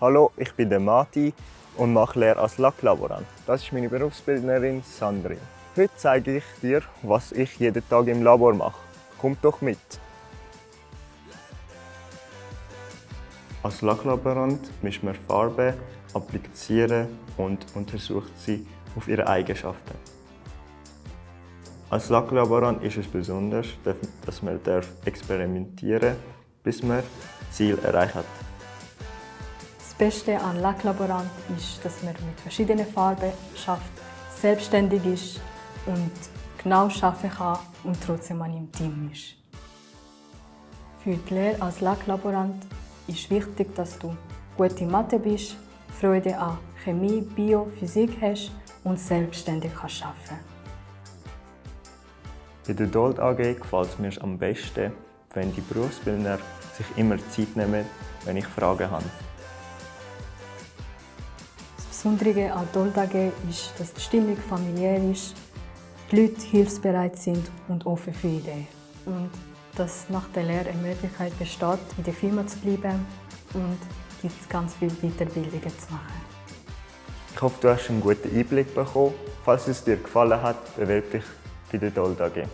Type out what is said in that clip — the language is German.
Hallo, ich bin der Mati und mache Lehre als Lacklaborant. Das ist meine Berufsbildnerin Sandrine. Heute zeige ich dir, was ich jeden Tag im Labor mache. Kommt doch mit! Als Lacklaborant mischt man Farben, appliziert und untersucht sie auf ihre Eigenschaften. Als Lacklaborant ist es besonders, dass man experimentieren darf, bis man das Ziel erreicht hat. Das Beste an Lacklaborant ist, dass man mit verschiedenen Farben schafft, selbstständig ist und genau arbeiten kann und trotzdem an im Team ist. Für die Lehre als Lacklaborant ist wichtig, dass du gute Mathe bist, Freude an Chemie, Bio, Physik hast und selbstständig kannst arbeiten Bei der Dold AG gefällt es mir am besten, wenn die Berufsbildner sich immer Zeit nehmen, wenn ich Fragen habe. Besondere an Doltage ist, dass die Stimmung familiär ist, die Leute hilfsbereit sind und offen für Ideen. Und dass nach der Lehre eine Möglichkeit besteht, in der Firma zu bleiben und gibt ganz viele Weiterbildungen zu machen. Ich hoffe, du hast einen guten Einblick bekommen. Falls es dir gefallen hat, bewerbe dich bei der Dold AG.